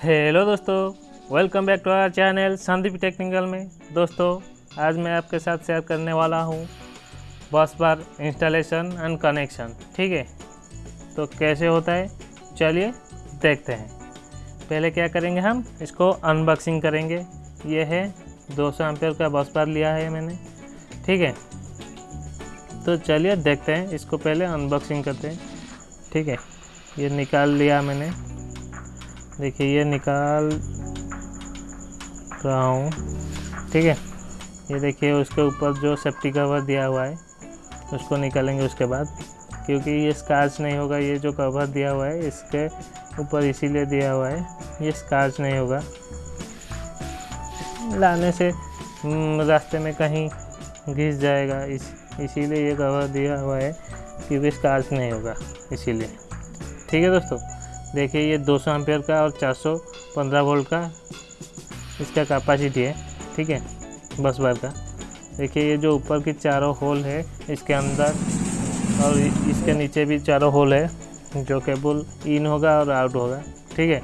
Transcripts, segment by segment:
Hello दोस्तों welcome back to our channel Sandeep Technical में। दोस्तों, आज मैं आपके साथ शेयर करने वाला हूँ बस बार इंस्टॉलेशन एंड कनेक्शन ठीक है? तो कैसे होता है? चलिए देखते हैं। पहले क्या करेंगे हम? इसको अनबॉक्सिंग करेंगे। ये है 200 सौ एम्पेयर का बस बार लिया है मैंने, ठीक है? तो चलिए देखते हैं, इसको पहले अनबॉक्सिंग करते हैं, ठीक है? ये निकाल लिया मैंने। देखिए ये निकाल रहा हूँ। ठीक है? ये देखिए उसके ऊपर जो सेफ्टी कवर दिया हुआ है उसको निकालेंगे उसके बाद। क्योंकि ये स्कार्च नहीं होगा ये जो कवर दिया हुआ है इसके ऊपर इसीलिए दिया हुआ है ये स्कार्च नहीं होगा। लाने से हम्म, रास्ते में कहीं घिस जाएगा इस इसीलिए ये कवर दिया हुआ है कि क्योंकि स्कार्च नहीं होगा इसीलिए। ठीक है दोस्तों? देखिए, ये 200 सौ एम्पेयर का और 415 वोल्ट का इसका कैपेसिटी है, ठीक है, बस बार का। देखिए, ये जो ऊपर की चारों होल है, इसके अंदर और इसके नीचे भी चारों होल है, जो केबल इन होगा और आउट होगा, ठीक है।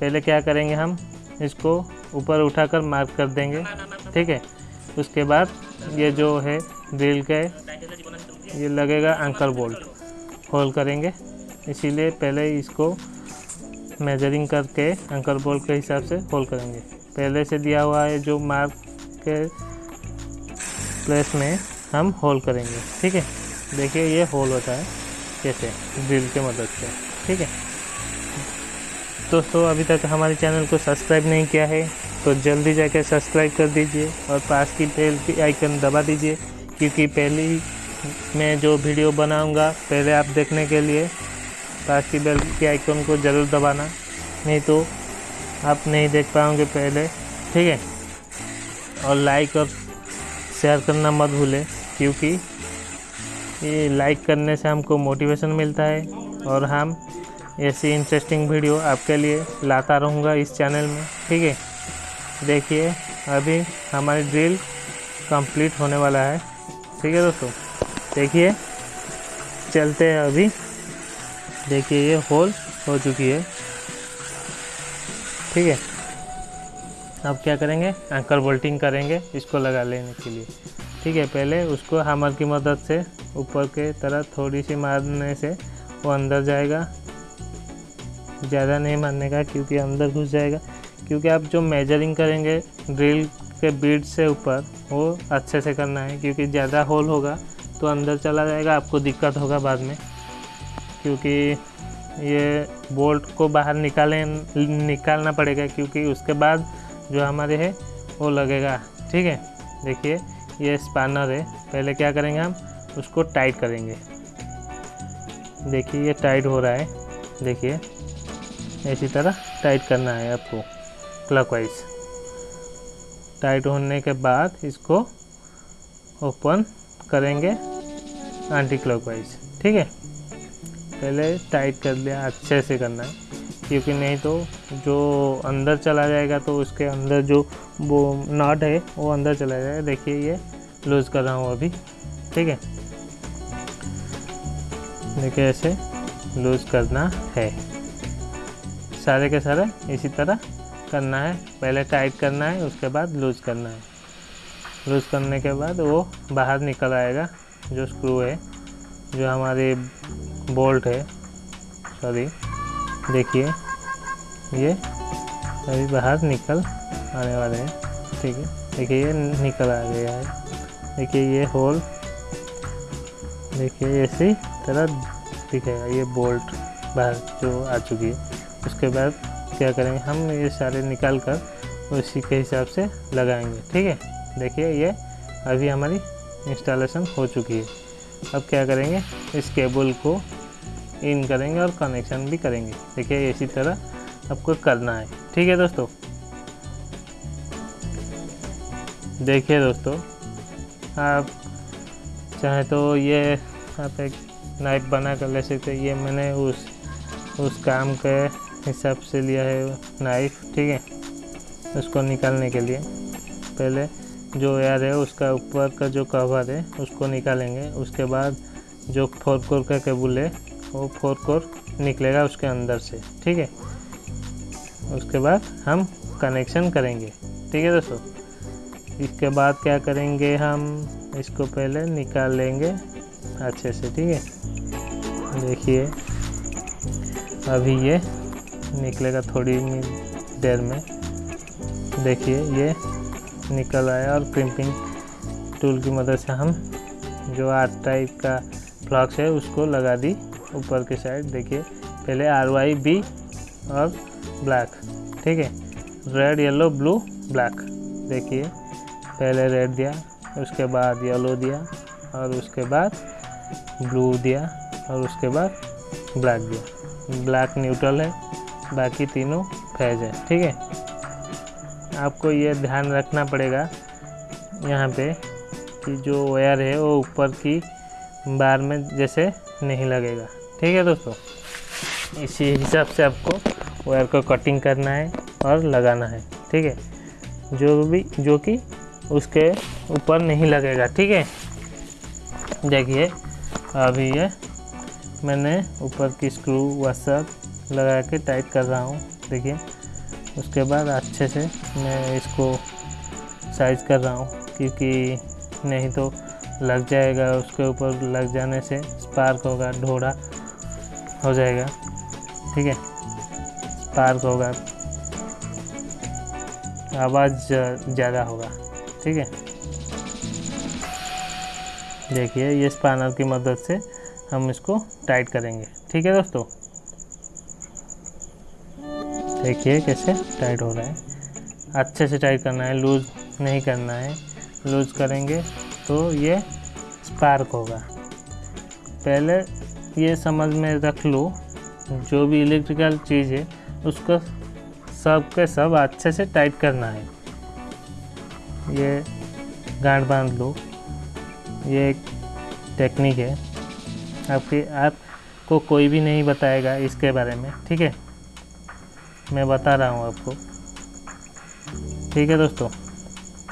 पहले क्या करेंगे हम, इसको ऊपर उठाकर मार्क कर देंगे, ठीक है। उसके बाद ये जो है ड्रिल का ये लगेगा एंकर बोल्ट होल करेंगे। इसीलिए पहले इसको मेजरिंग करके एंकर बोल्ट के हिसाब से होल करेंगे। पहले से दिया हुआ है जो मार्क के प्लेस में हम होल करेंगे, ठीक है? देखिए ये होल होता है, कैसे? ड्रिल के मदद से, ठीक है? दोस्तों, अभी तक हमारे चैनल को सब्सक्राइब नहीं किया है तो जल्दी जाकर सब्सक्राइब कर दीजिए और पास की बेल की आइकन दबा दीजिए, क्योंकि पहली मैं जो वीडियो बनाऊँगा, पहले आप देखने के लिए पास की बेल के आइकन को ज़रूर दबाना, नहीं तो आप नहीं देख पाओगे पहले, ठीक है? और लाइक और शेयर करना मत भूलें, क्योंकि ये लाइक करने से हमको मोटिवेशन मिलता है और हम ऐसी इंटरेस्टिंग वीडियो आपके लिए लाता रहूँगा इस चैनल में, ठीक है? देखिए, अभी हमारी ड्रिल कंप्लीट होने वाला है, ठीक है दोस्तों? देखिए, चलते हैं अभी। देखिए ये होल हो चुकी है। ठीक है? अब क्या करेंगे? एंकर बोल्टिंग करेंगे इसको लगा लेने के लिए। ठीक है, पहले उसको हमर की मदद से ऊपर के तरह थोड़ी सी मारने से वो अंदर जाएगा। ज़्यादा नहीं मारने का, क्योंकि अंदर घुस जाएगा। क्योंकि आप जो मेजरिंग करेंगे ड्रिल के बीट से ऊपर, वो अच्छे से करना है, क्योंकि ज़्यादा होल होगा तो अंदर चला जाएगा, आपको दिक्कत होगा बाद में। क्योंकि ये बोल्ट को बाहर निकालें, निकालना पड़ेगा क्योंकि उसके बाद जो हमारे है, वो लगेगा। ठीक है? देखिए, ये स्पानर है। पहले क्या करेंगे हम? उसको टाइट करेंगे। देखिए, ये टाइट हो रहा है। देखिए, इसी तरह टाइट करना है आपको, क्लॉकवाइज। टाइट होने के बाद इसको ओपन करेंगे एंटी क्लॉकवाइज ठीक है? पहले टाइट कर लिया, अच्छे से करना। है क्योंकि नहीं तो जो अंदर चला जाएगा तो उसके अंदर जो वो नॉट है, वो अंदर चला जाएगा। देखिए ये लूज़ कर रहा हूँ अभी, ठीक है? देखिए ऐसे लूज़ करना है। सारे के सारे इसी तरह करना है। पहले टाइट करना है, उसके बाद लूज़ करना है। लूज़ करने के बाद वो बाहर निकल आएगा, जो स्क्रू है, जो हमारे बोल्ट है। सॉरी, देखिए, ये अभी बाहर निकल आने वाले हैं। ठीक है, देखिए, ये निकल आ गया है। देखिए, ये होल, देखिए ऐसी तरह दिखेगा, ये बोल्ट बाहर जो आ चुकी है। उसके बाद क्या करेंगे, हम ये सारे निकाल कर उसी के हिसाब से लगाएँगे। ठीक है, देखिए, ये अभी हमारी इंस्टॉलेशन हो चुकी है। अब क्या करेंगे, इस केबल को इन करेंगे और कनेक्शन भी करेंगे। देखिए, इसी तरह आपको करना है। ठीक है दोस्तों? देखिए दोस्तों, आप चाहे तो ये आप एक नाइफ बना कर ले सकते ये मैंने उस उस काम के हिसाब से लिया है नाइफ ठीक है? उसको निकालने के लिए। पहले जो एयर है, उसका ऊपर का जो कवर है, उसको निकालेंगे। उसके बाद जो फोर कोर का केबल है वो फोर कोर निकलेगा उसके अंदर से, ठीक है? उसके बाद हम कनेक्शन करेंगे, ठीक है दोस्तों? इसके बाद क्या करेंगे हम? इसको पहले निकाल लेंगे अच्छे से, ठीक है? देखिए, अभी ये निकलेगा थोड़ी देर में। देखिए, ये निकल आया और क्रिम्पिंग टूल की मदद से हम जो आर्ट टाइप का फ्लॉक्स है उसको लगा दी। ऊपर के साइड, देखिए, पहले आर वाई बी और ब्लैक ठीक है? रेड येलो ब्लू ब्लैक देखिए, पहले रेड दिया, उसके बाद येलो दिया, और उसके बाद ब्लू दिया, और उसके बाद ब्लैक दिया। ब्लैक न्यूट्रल है, बाकी तीनों फ़ेज़ है, ठीक है? आपको ये ध्यान रखना पड़ेगा, यहाँ पे, कि जो वायर है वो ऊपर की बार में जैसे नहीं लगेगा। ठीक है दोस्तों? इसी हिसाब से आपको वायर को कटिंग करना है और लगाना है, ठीक है? जो भी, जो कि उसके ऊपर नहीं लगेगा, ठीक है? देखिए, अभी ये मैंने ऊपर की स्क्रू वसर लगा के टाइट कर रहा हूँ, देखिए। उसके बाद अच्छे से मैं इसको साइज़ कर रहा हूँ, क्योंकि नहीं तो लग जाएगा, उसके ऊपर लग जाने से स्पार्क होगा ढोड़ा हो जाएगा। ठीक है? स्पार्क होगा। आवाज़ ज़्यादा होगा। ठीक है? देखिए, ये स्पानर की मदद से हम इसको टाइट करेंगे। ठीक है दोस्तों? देखिए कैसे टाइट हो रहा है। अच्छे से टाइट करना है, लूज़ नहीं करना है। लूज़ करेंगे तो ये स्पार्क होगा। पहले ये समझ में रख लो, जो भी इलेक्ट्रिकल चीज़ है, उसको सब के सब अच्छे से टाइट करना है। ये गांठ बाँध लो। ये एक टेक्निक है। आपके, आपको कोई भी नहीं बताएगा इसके बारे में, ठीक है? मैं बता रहा हूँ आपको। ठीक है दोस्तों?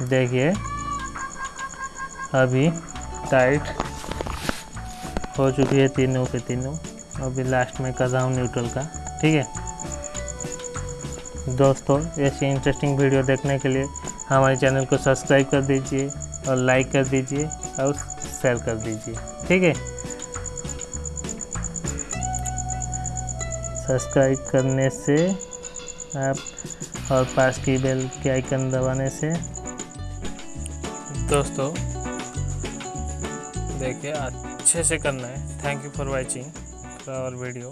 देखिए, अभी टाइट हो चुकी है तीनों के तीनों। अभी लास्ट में कर रहा हूँ न्यूट्रल का, ठीक है? दोस्तों, ऐसी इंटरेस्टिंग वीडियो देखने के लिए हमारे चैनल को सब्सक्राइब कर दीजिए और लाइक कर दीजिए और शेयर कर दीजिए, ठीक है? सब्सक्राइब करने से आप और पास की बेल के आइकन दबाने से दोस्तों, देखिए अच्छे से करना है। Thank you for watching our video